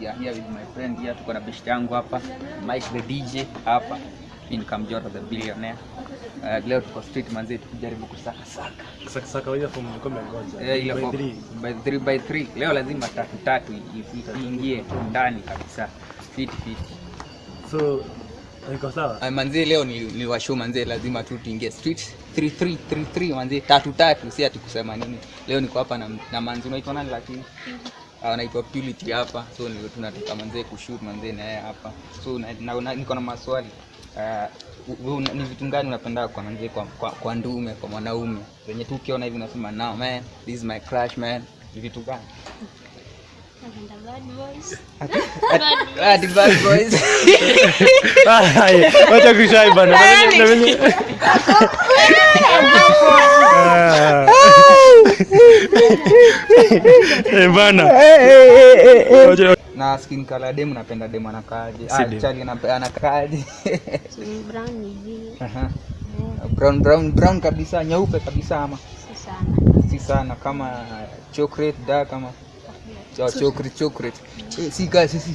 yeah, here with my friend. Here tuko na best yangu hapa. Mike the DJ hapa. Mimi ni Kamjoro the billionaire. Uh, leo tuko street manzi tukijaribu kusaka saka. Saka saka wewe from Mkombe ngoja. Eh, ile By for- three. by 3 by 3 leo lazima tatu tatu iingie ndani kabisa. Fit fit. So iko sawa? uh, manzi leo ni, ni washu manzi lazima tu tuingie street. 33 33 manzi tatu tatu. Si ati kusema nini. Leo niko hapa na, na manzi unaitwa nani lakini anaitwa Purity hapa. So ndio tunataka manzee kushoot manzee na yeye hapa. So na, na, na, niko na maswali. Uh, ni vitu gani unapenda kwa manzee kwa, kwa, kwa ndume kwa mwanaume? Wenye tu ukiona hivi unasema now man this is my crush man. Ni vitu gani? Bad boys. Ah, the bad boys. Wacha kushai bana. Na venye- na venye- Ah. Eh, bana. Na skin color demu napenda demu anakaaje ah, chali anakaaje Ni brown hivi. Aha. brown brown brown kabisa nyeupe kabisa ama Si sana. si sana kama chocolate da kama oh, chocolate chocolate eh, si ka si, si.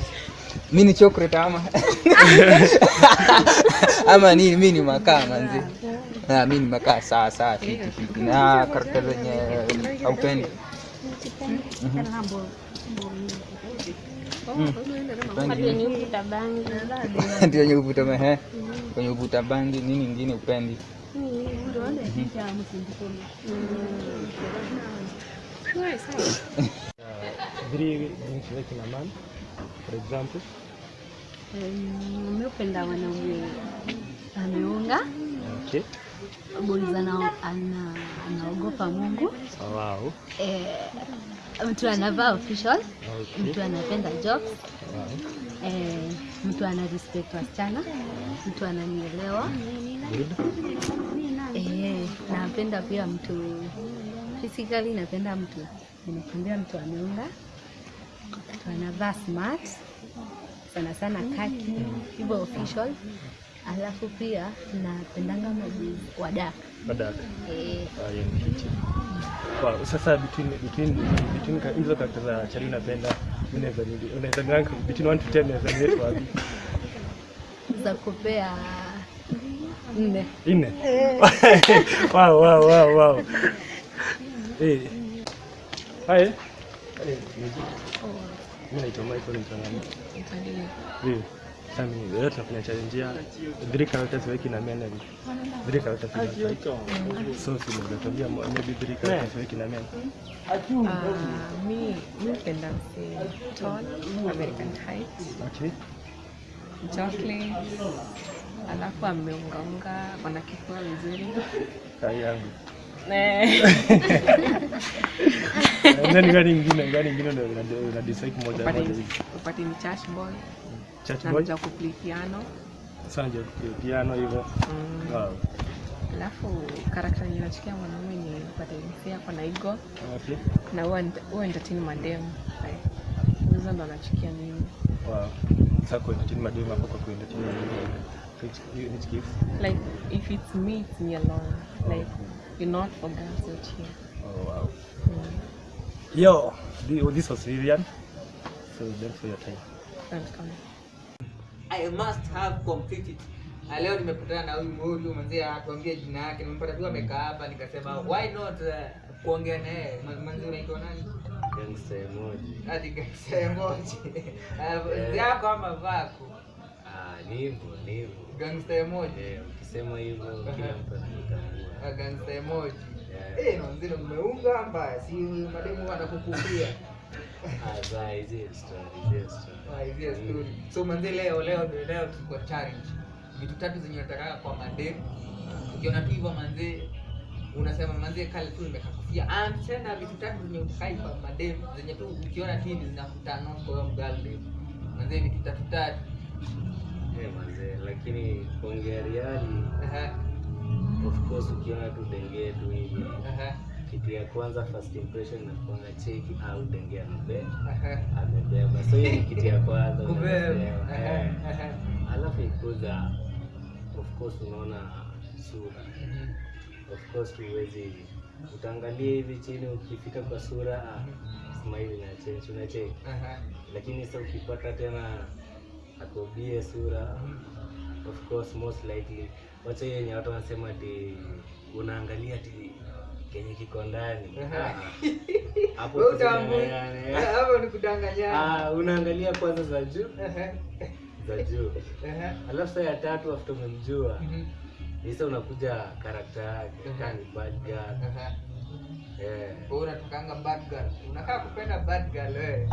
Mi ni chocolate ama ama ni mi ni makaa manzi na mi ni makaa saa saa fiti fiti na karakta zenye aupendi wenye ndio wenye uvuta mehe kwenye uvuta bangi nini ingine upendi Three things like a man, for example. mi upenda wanaume ameunga Okay. boys ana, ana, anaogopa Mungu wow. eh, mtu anavaa official Okay. mtu anapenda jokes Wow. eh, mtu ana respect wasichana mtu ananielewa eh, napenda pia mtu physically napenda mtu nimekuambia mtu ameunga mtu anavaa smart sana sana kaki hivyo official alafu pia napendanga maji wa dark Badaka. eh, Ah. Wow, sasa between between between hizo characters za Charlie unapenda unaweza nini? unaweza rank between 1 to 10 unaweza nini rate wapi? za kupea nne Nne. wow, wow, wow, wow. Eh. hai Eh, Mimi naitwa Michael Mtanani. Ndio. Sasa mimi leo tunafanya challenge ya three characters wiki na men three characters. So si ndio tuambia maybe three characters wiki na men. Uh, mi mi upenda mse tall American height Okay. chocolate alafu ameungaunga wana kifua vizuri Kai yangu. Eh, Nani gani nyingine gani nyingine ndio una- dislike moja moja hivi. upate ni church boy Church boy. mja kuplay piano Sanja piano hivyo. Mm, Wow. alafu karakta yenye nachukia mwanaume ni upate mse kwa na ego. Okay. na huwa huwa entertain madem hizo ndo nachukia mimi Wow. Sasa kwa entertain madem hapo kwa which gives? like if it's me it's me alone like you're not for girls here Oh wow. mm. Yo, thi- this was Vivian. So thanks for your time. welcome I must have completed. Na leo nimepatana na huyu huyu mzee atuambie jina yake. nimepata tu amekaa hapa nikasema why not uh, kuongea naye. Mzee unaitwa nani? Gangsta emoji. Hadi gangsta emoji. Uh, yako ama vako? Ah, nivo hivyo, Gangster emoji. Eh, ukisema hivyo kila mtu anakutambua. Uh, gangster emoji. Eh, na mzee mmeunga mbaya. Si mademu wanakukupia. Ah, hizi story, hizi story. Ah, hizi story. So manze leo leo leo tuko challenge. Vitu tatu zenye nataka kwa mademu. Ukiona tu hivyo manze unasema manze kale tu nimekakufia. Ah, tena vitu tatu zenye utakai kwa mademu zenye tu ukiona tu hivi zinakutana kwa mgalde. Manze vitu tatu tatu. Lakini kuongea reali, of course ukiona tu denge tu hivi. Kitu ya kwanza first impression na kuona cheki au denge amebe Aha. amebeba. So hiyo ni kitu ya kwanza eh. Alafu ikuza of course unaona sura. Mhm. of course huwezi utaangalia hivi chini ukifika kwa sura ah, smile na change unacheki. Lakini sasa ukipata tena akobie sura of course most likely. Wacha hiyo yenye watu wanasema ati unaangalia ati kenye kiko ndani. Ah, hapo ni kudanganyana. Ah, unaangalia kwanza za juu. Za juu. Alafu saa ya tatu after umemjua Mhm. sasa unakuja karakta yake. Kani bad girl. Eh. Wewe unatakanga bad girl. Unakaa kupenda bad girl wewe.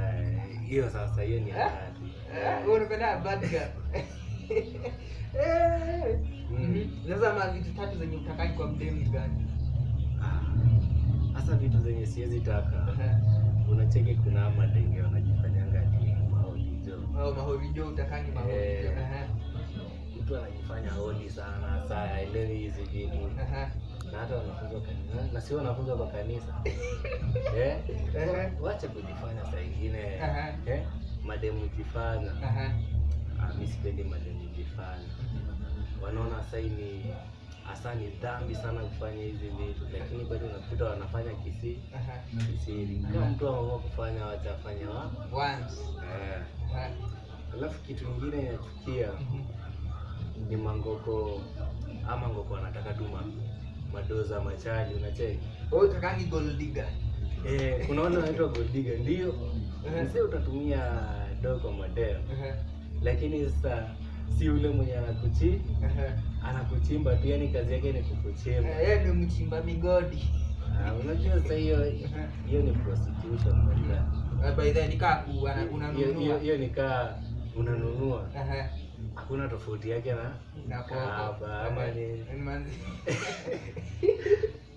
eh, hiyo sasa hiyo ni hatari. Eh, wewe unapenda bad girl. Eh. Mm. Sasa ma vitu tatu zenye utakai kwa mdemu ni gani? Ah, hasa vitu zenye siwezi taka Unacheke kuna madenge wanajifanyanga ni maolijo Au mahorijo utakangi mahorijo. Eh. Mtu anajifanya holi sana saa aelewi hizi vitu na hata wanafunzwa kanisa na sio wanafunzwa kwa kanisa eh? Wacha kujifanya saa ingine eh? mademu jifanya mi sipendi mademu nilifanya. wanaona sai ni hasa ni dhambi sana kufanya hizi vitu lakini bado unakuta wanafanya kisi kisiri kama mtu ameamua kufanya wacha afanye wa Once. eh. Alafu kitu kingine inachukia ni mangoko ama ngoko wanataka tu madoza machali unacheki Wewe kakangi gold digger. eh, unaona wale gold goldiga ndio sasa utatumia dogo madeo Aha. Lakini sasa si yule mwenye anakuchi anakuchimba tu yani kazi yake ni kukuchimba. Eh, Yeye ni mchimba migodi. Ah, unajua sasa hiyo hiyo ni prostitution brother. Eh, By the way, nikaa unanunua. hiyo ni kaa unanunua. Hakuna tofauti yake na Na ama ni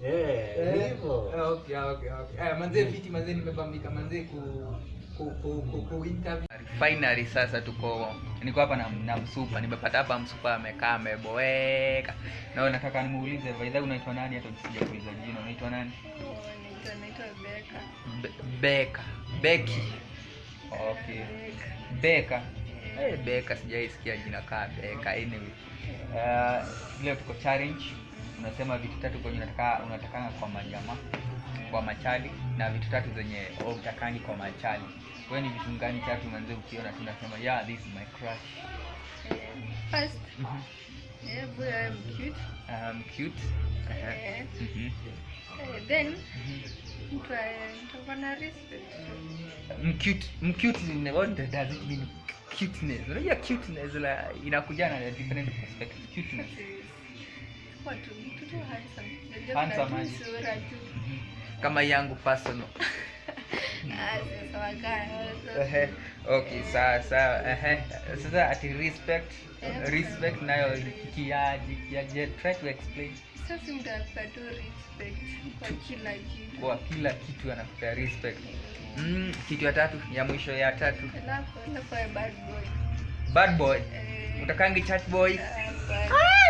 Yeah, hivyo. Okay, okay, okay. Eh, manze fiti manzee nimebambika. Manzee ku ku ku, ku, ku interview. Finally sasa tuko niko hapa na, na msupa. Nimepata hapa msupa amekaa ameboeka. Na nataka nimuulize way unaitwa nani? Hata nisije kuuliza jina. Unaitwa nani. Be- Beka. Beki. Okay. Beka. Eh Beka sijaisikia jina kaa Beka anyway. Uh, leo tuko challenge unasema vitu tatu kwenye unataka unatakanga kwa majama kwa machali na vitu tatu zenye utakangi kwa machali. Wewe ni vitu gani tatu manze ukiona tu unasema yeah this is my crush. Yeah, First, yeah eh, boy, I'm cute. um, cute. Yeah. mm -hmm. uh, then mtu mtu na respect. mcute mcute what does it mean cuteness. Unajua cuteness la inakuja na different perspective. Cuteness Watu mtu handsome. Handsome aje? sura tu. kama yangu personal. Ehe, okay sawa sawa ehe. sasa ati respect respect nayo kiaji kiaje try to explain Sasa mtu anakupa respect kwa kila kitu. kwa kila kitu respect mm, kitu ya tatu ya mwisho ya tatu Alafu alafu bad boy. bad boy Eh, utakangi chat boy hapana.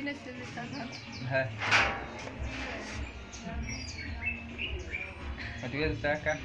Kitu ingine siwezi sahau. Eh, hatuwezi taka